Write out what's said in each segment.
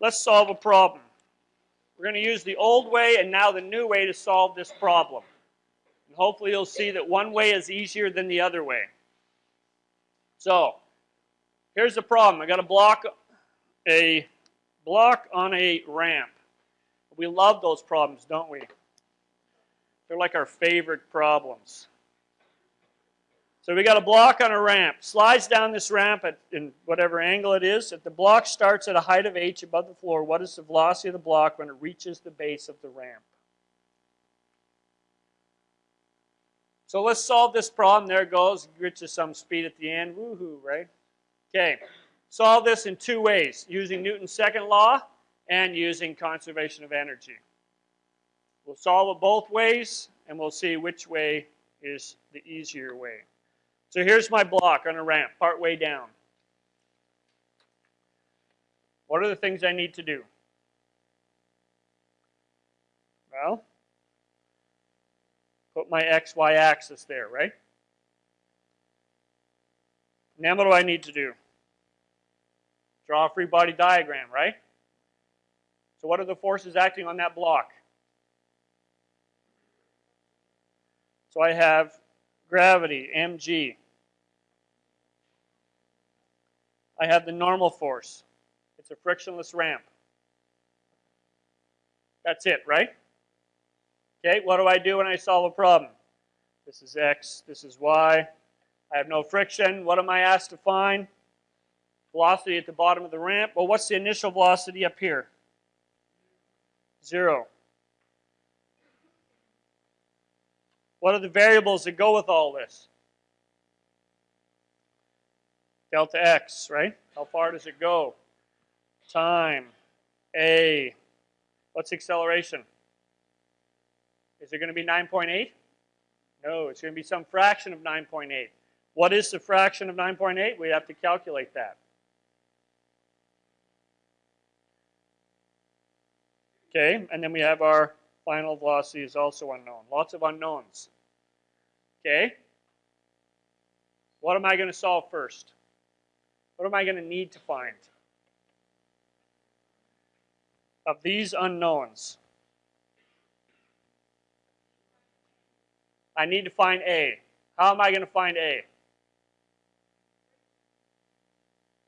let's solve a problem. We're going to use the old way and now the new way to solve this problem. And hopefully you'll see that one way is easier than the other way. So, here's the problem. I got a block, a block on a ramp. We love those problems, don't we? They're like our favorite problems. So we got a block on a ramp. Slides down this ramp at in whatever angle it is. If the block starts at a height of h above the floor, what is the velocity of the block when it reaches the base of the ramp? So let's solve this problem. There it goes. It reaches some speed at the end. Woohoo, right? Okay. Solve this in two ways. Using Newton's second law and using conservation of energy. We'll solve it both ways, and we'll see which way is the easier way. So here's my block on a ramp, part way down. What are the things I need to do? Well, put my xy axis there, right? Now what do I need to do? Draw a free body diagram, right? So what are the forces acting on that block? So I have gravity, mg. I have the normal force. It's a frictionless ramp. That's it, right? Okay, what do I do when I solve a problem? This is x, this is y. I have no friction. What am I asked to find? Velocity at the bottom of the ramp. Well, what's the initial velocity up here? Zero. What are the variables that go with all this? Delta x, right? How far does it go? Time, a. What's acceleration? Is it going to be 9.8? No, it's going to be some fraction of 9.8. What is the fraction of 9.8? We have to calculate that. Okay, and then we have our final velocity is also unknown. Lots of unknowns. Okay? What am I going to solve first? What am I going to need to find? Of these unknowns, I need to find A. How am I going to find A?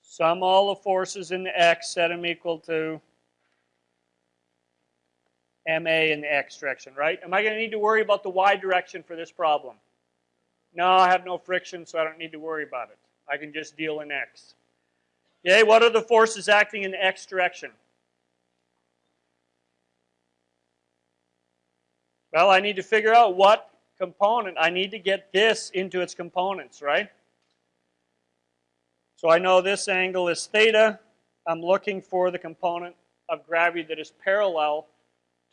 Sum all the forces in the x, set them equal to MA in the x direction, right? Am I going to need to worry about the y direction for this problem? No, I have no friction, so I don't need to worry about it. I can just deal in x. Okay, what are the forces acting in the x direction? Well, I need to figure out what component. I need to get this into its components, right? So I know this angle is theta. I'm looking for the component of gravity that is parallel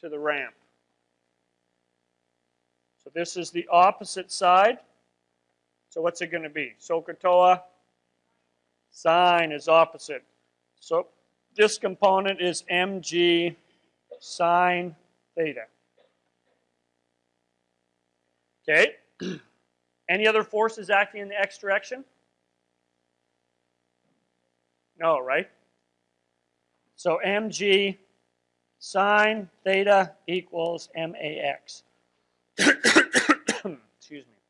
to the ramp. So this is the opposite side. So what's it going to be? SOHCAHTOA sine is opposite. So this component is mg sine theta. Okay. Any other forces acting in the x direction? No, right? So mg sine theta equals max. Excuse me.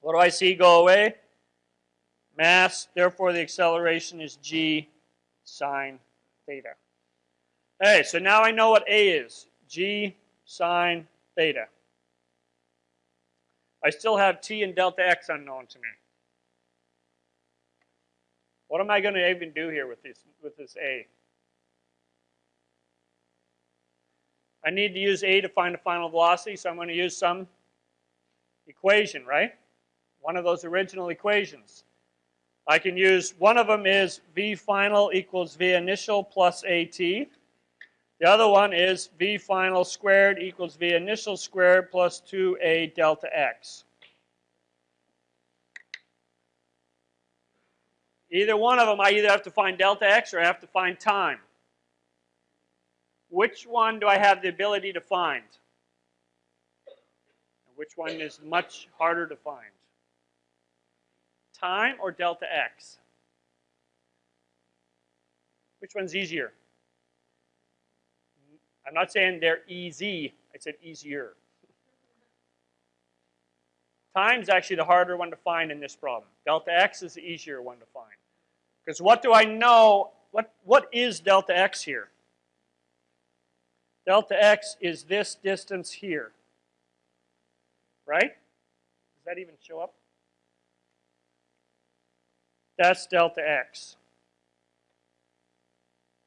What do I see go away? Mass, therefore the acceleration is g sine theta. Hey, so now I know what A is. G sine theta. I still have t and delta x unknown to me. What am I going to even do here with this, with this A? I need to use A to find the final velocity, so I'm going to use some equation, right? One of those original equations. I can use, one of them is V final equals V initial plus AT. The other one is V final squared equals V initial squared plus 2A delta X. Either one of them, I either have to find delta X or I have to find time. Which one do I have the ability to find? Which one is much harder to find? Time or delta x? Which one's easier? I'm not saying they're easy. I said easier. Time's actually the harder one to find in this problem. Delta x is the easier one to find. Because what do I know? What, what is delta x here? Delta x is this distance here. Right? Does that even show up? That's delta x.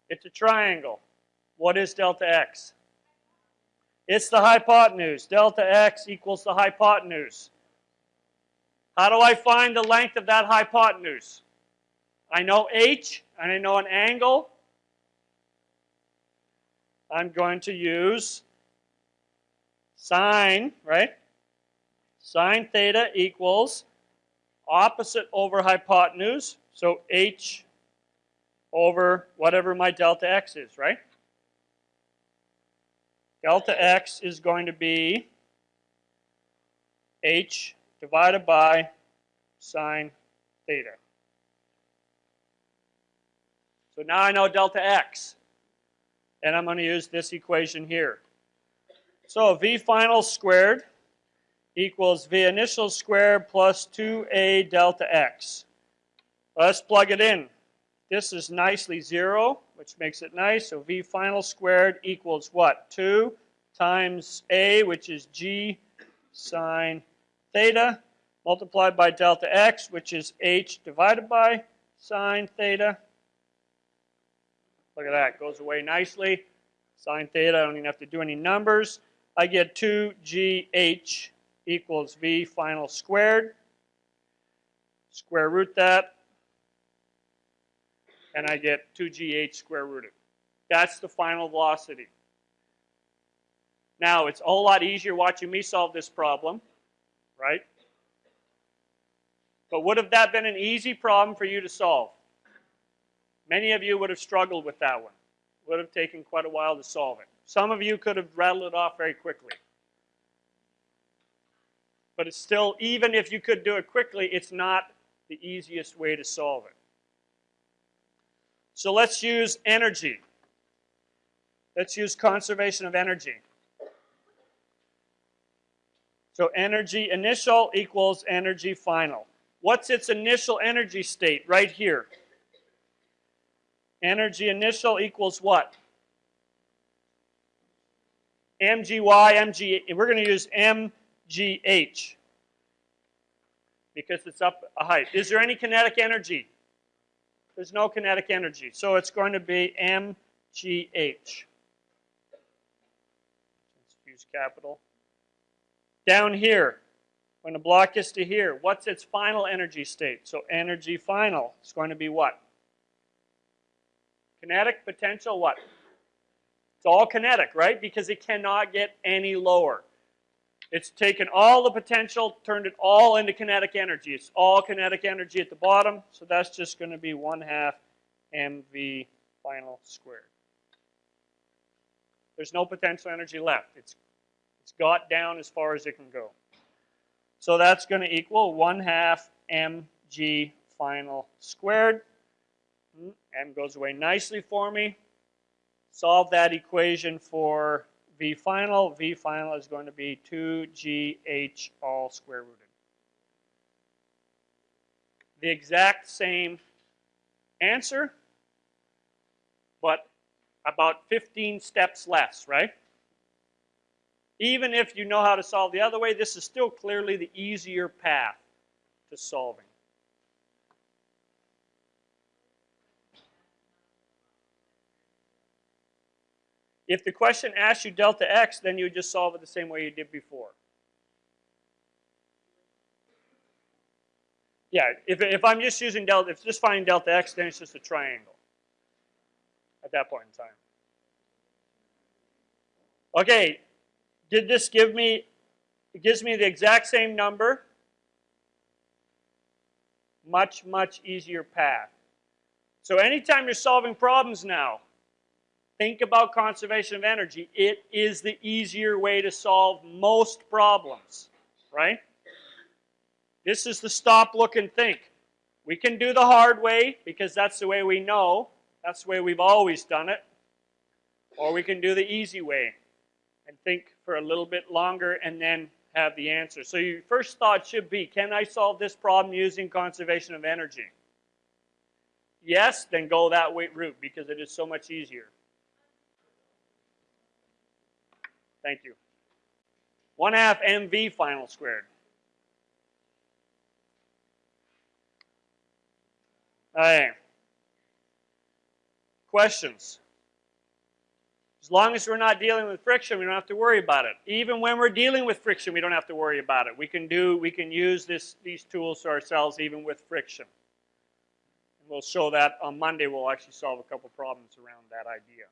It's a triangle. What is delta x? It's the hypotenuse. Delta x equals the hypotenuse. How do I find the length of that hypotenuse? I know h, and I know an angle. I'm going to use sine, right? Sine theta equals opposite over hypotenuse, so h over whatever my delta x is, right? Delta x is going to be h divided by sine theta. So now I know delta x. And I'm going to use this equation here. So v final squared equals v initial squared plus 2a delta x. Let's plug it in. This is nicely 0, which makes it nice. So v final squared equals what? 2 times a, which is g sine theta, multiplied by delta x, which is h divided by sine theta. Look at that, goes away nicely. Sine theta, I don't even have to do any numbers. I get 2gh equals v final squared. Square root that, and I get 2gh square rooted. That's the final velocity. Now, it's a whole lot easier watching me solve this problem right? But would have that been an easy problem for you to solve? Many of you would have struggled with that one. Would have taken quite a while to solve it. Some of you could have rattled it off very quickly. But it's still, even if you could do it quickly, it's not the easiest way to solve it. So let's use energy. Let's use conservation of energy. So energy initial equals energy final. What's its initial energy state right here? Energy initial equals what? mgy, mg, we're going to use mgh because it's up a height. Is there any kinetic energy? There's no kinetic energy. So it's going to be mgh. Let's use capital. Down here, when the block is to here, what's its final energy state? So energy final is going to be what? Kinetic potential what? It's all kinetic, right? Because it cannot get any lower. It's taken all the potential, turned it all into kinetic energy. It's all kinetic energy at the bottom, so that's just going to be 1 half mv final squared. There's no potential energy left. It's it's got down as far as it can go. So that's going to equal 1 half mg final squared. Hmm, m goes away nicely for me. Solve that equation for v final. v final is going to be 2gh all square rooted. The exact same answer, but about 15 steps less, right? Even if you know how to solve the other way, this is still clearly the easier path to solving. If the question asks you delta x, then you would just solve it the same way you did before. Yeah, if, if I'm just using delta, if just finding delta x, then it's just a triangle at that point in time. Okay, did this give me, it gives me the exact same number, much, much easier path. So anytime you're solving problems now, think about conservation of energy. It is the easier way to solve most problems, right? This is the stop, look, and think. We can do the hard way because that's the way we know. That's the way we've always done it. Or we can do the easy way and think for a little bit longer and then have the answer. So your first thought should be, can I solve this problem using conservation of energy? Yes, then go that way, route because it is so much easier. Thank you. 1 half mv final squared. Right. Questions? As long as we're not dealing with friction, we don't have to worry about it. Even when we're dealing with friction, we don't have to worry about it. We can do, we can use this, these tools ourselves even with friction. And we'll show that on Monday. We'll actually solve a couple problems around that idea.